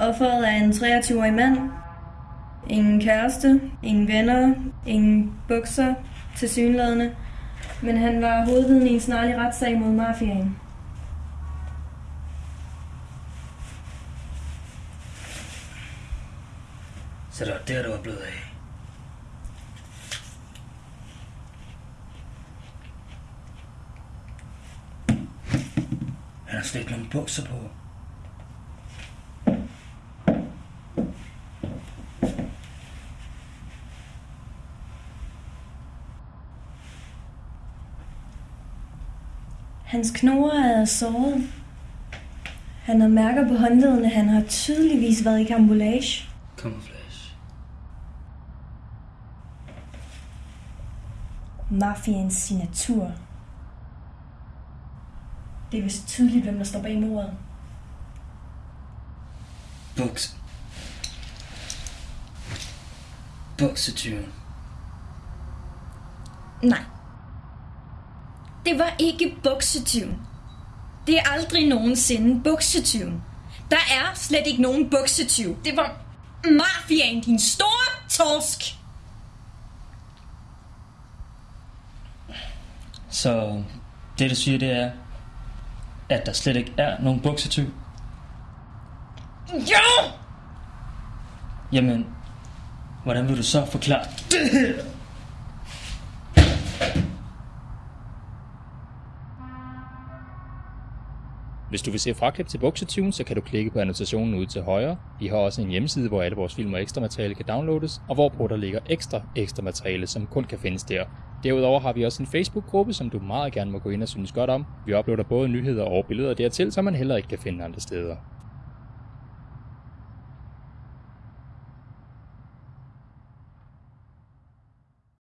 Offeret er en 23-årig mand. Ingen kæreste, ingen venner, ingen bukser til synlædende. Men han var hovedviden i en snarlig retssag mod mafiaen. Så det var der, du var blevet af. Han har slet nogle bukser på. Hans knogler er såret. Han har mærker på håndledene. Han har tydeligvis været i kambolage. Camouflage. Mafiens signatur. Det er vist tydeligt, hvem der står bag mordet. Buks. Buksetyren. Nej. Det var ikke buksetyven. Det er aldrig nogensinde buksetyven. Der er slet ikke nogen buksetyv. Det var mafiaen, din store torsk. Så det, du siger, det er, at der slet ikke er nogen buksetyv. Jo! Jamen, hvordan vil du så forklare det her? Hvis du vil se fraklip til Buksetune, så kan du klikke på annotationen ude til højre. Vi har også en hjemmeside, hvor alle vores film og ekstra materiale kan downloades, og hvorpå der ligger ekstra ekstra materiale, som kun kan findes der. Derudover har vi også en Facebook-gruppe, som du meget gerne må gå ind og synes godt om. Vi uploader både nyheder og billeder dertil, som man heller ikke kan finde andre steder.